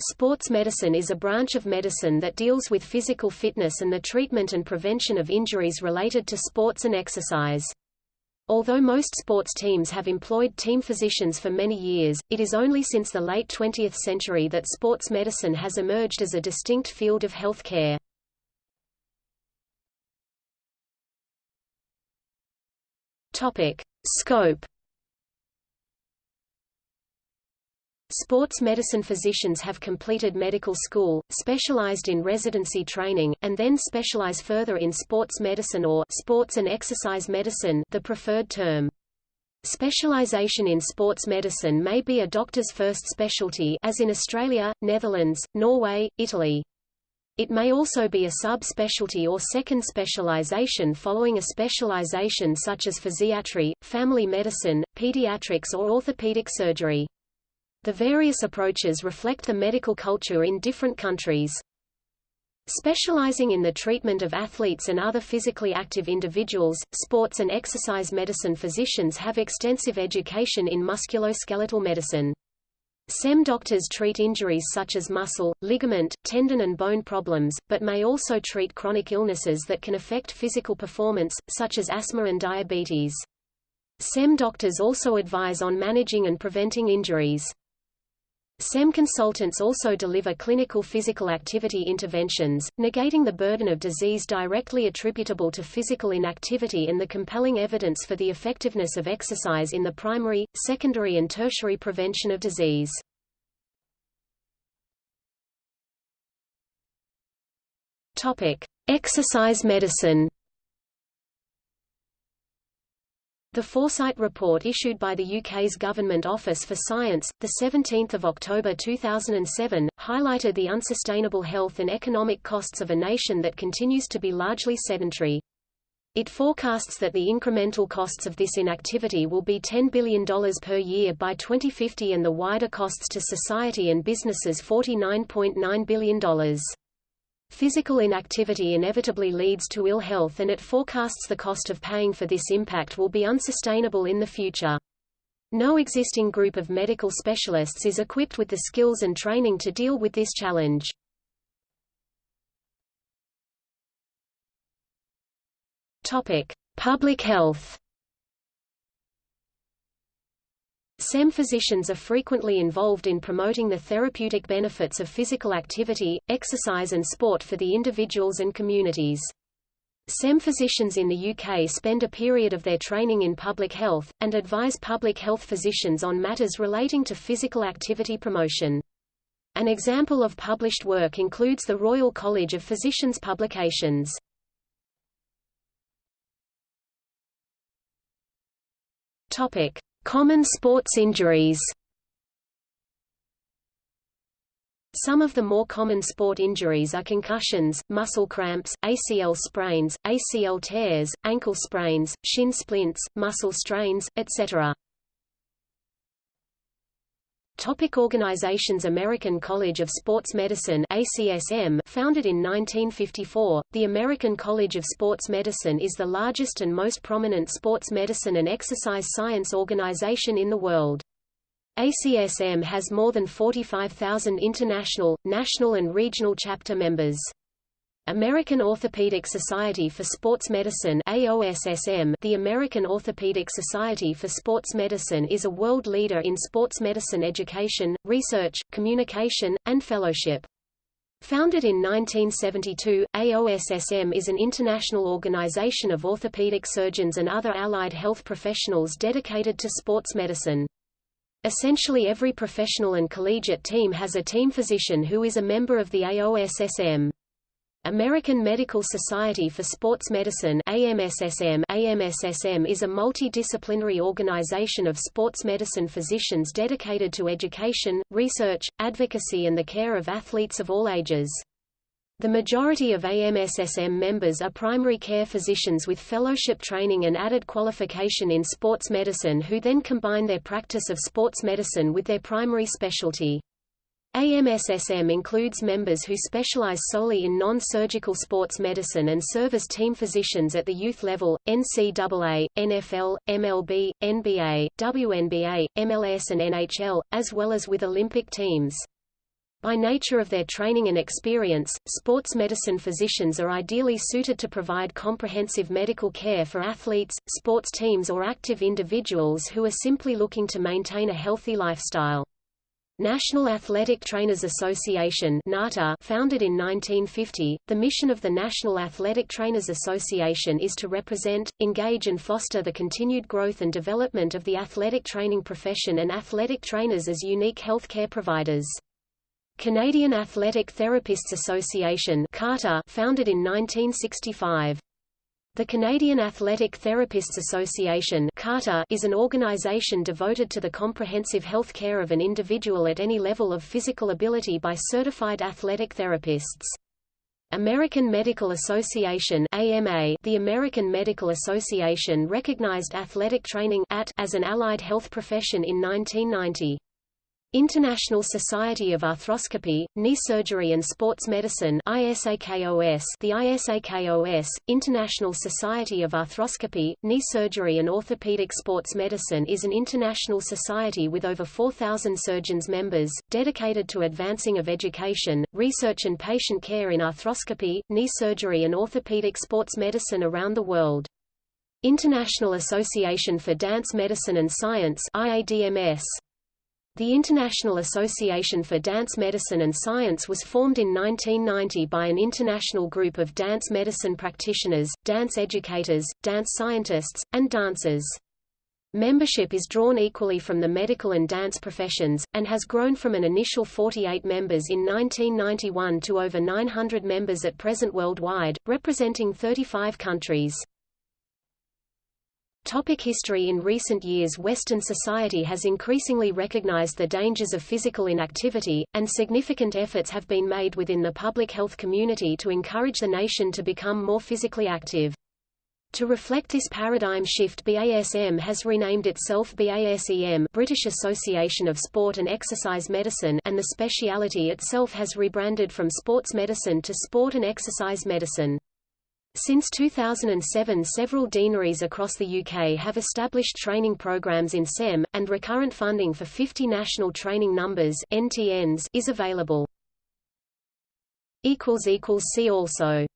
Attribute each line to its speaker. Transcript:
Speaker 1: Sports medicine is a branch of medicine that deals with physical fitness and the treatment and prevention of injuries related to sports and exercise. Although most sports teams have employed team physicians for many years, it is only since the late 20th century that sports medicine has emerged as a distinct field of health care. Scope Sports medicine physicians have completed medical school, specialized in residency training, and then specialize further in sports medicine or sports and exercise medicine the preferred term. Specialization in sports medicine may be a doctor's first specialty as in Australia, Netherlands, Norway, Italy. It may also be a sub-specialty or second specialization following a specialization such as physiatry, family medicine, pediatrics or orthopedic surgery. The various approaches reflect the medical culture in different countries. Specializing in the treatment of athletes and other physically active individuals, sports and exercise medicine physicians have extensive education in musculoskeletal medicine. SEM doctors treat injuries such as muscle, ligament, tendon and bone problems, but may also treat chronic illnesses that can affect physical performance, such as asthma and diabetes. SEM doctors also advise on managing and preventing injuries. SEM consultants also deliver clinical physical activity interventions, negating the burden of disease directly attributable to physical inactivity and the compelling evidence for the effectiveness of exercise in the primary, secondary and tertiary prevention of disease. Topic: Exercise medicine. The Foresight Report issued by the UK's Government Office for Science, 17 October 2007, highlighted the unsustainable health and economic costs of a nation that continues to be largely sedentary. It forecasts that the incremental costs of this inactivity will be $10 billion per year by 2050 and the wider costs to society and businesses $49.9 billion. Physical inactivity inevitably leads to ill health and it forecasts the cost of paying for this impact will be unsustainable in the future. No existing group of medical specialists is equipped with the skills and training to deal with this challenge. Topic: Public health. SEM physicians are frequently involved in promoting the therapeutic benefits of physical activity, exercise and sport for the individuals and communities. SEM physicians in the UK spend a period of their training in public health, and advise public health physicians on matters relating to physical activity promotion. An example of published work includes the Royal College of Physicians publications. Topic. Common sports injuries Some of the more common sport injuries are concussions, muscle cramps, ACL sprains, ACL tears, ankle sprains, shin splints, muscle strains, etc. Topic organizations American College of Sports Medicine ACSM founded in 1954, the American College of Sports Medicine is the largest and most prominent sports medicine and exercise science organization in the world. ACSM has more than 45,000 international, national and regional chapter members. American Orthopedic Society for Sports Medicine AOSSM The American Orthopedic Society for Sports Medicine is a world leader in sports medicine education, research, communication, and fellowship. Founded in 1972, AOSSM is an international organization of orthopedic surgeons and other allied health professionals dedicated to sports medicine. Essentially every professional and collegiate team has a team physician who is a member of the AOSSM. American Medical Society for Sports Medicine AMSSM AMSSM is a multidisciplinary organization of sports medicine physicians dedicated to education, research, advocacy and the care of athletes of all ages. The majority of AMSSM members are primary care physicians with fellowship training and added qualification in sports medicine who then combine their practice of sports medicine with their primary specialty. AMSSM includes members who specialize solely in non-surgical sports medicine and serve as team physicians at the youth level, NCAA, NFL, MLB, NBA, WNBA, MLS and NHL, as well as with Olympic teams. By nature of their training and experience, sports medicine physicians are ideally suited to provide comprehensive medical care for athletes, sports teams or active individuals who are simply looking to maintain a healthy lifestyle. National Athletic Trainers Association founded in 1950, the mission of the National Athletic Trainers Association is to represent, engage and foster the continued growth and development of the athletic training profession and athletic trainers as unique healthcare providers. Canadian Athletic Therapists Association founded in 1965. The Canadian Athletic Therapists Association is an organization devoted to the comprehensive health care of an individual at any level of physical ability by certified athletic therapists. American Medical Association AMA The American Medical Association recognized athletic training AT as an allied health profession in 1990. International Society of Arthroscopy, Knee Surgery and Sports Medicine ISAKOS The ISAKOS, International Society of Arthroscopy, Knee Surgery and Orthopedic Sports Medicine is an international society with over 4,000 surgeons members, dedicated to advancing of education, research and patient care in arthroscopy, knee surgery and orthopedic sports medicine around the world. International Association for Dance Medicine and Science IADMS the International Association for Dance Medicine and Science was formed in 1990 by an international group of dance medicine practitioners, dance educators, dance scientists, and dancers. Membership is drawn equally from the medical and dance professions, and has grown from an initial 48 members in 1991 to over 900 members at present worldwide, representing 35 countries. Topic history In recent years Western society has increasingly recognized the dangers of physical inactivity, and significant efforts have been made within the public health community to encourage the nation to become more physically active. To reflect this paradigm shift BASM has renamed itself BASEM British Association of Sport and Exercise Medicine and the speciality itself has rebranded from sports medicine to sport and exercise medicine. Since 2007 several deaneries across the UK have established training programs in SEM, and recurrent funding for 50 national training numbers NTNs is available. See also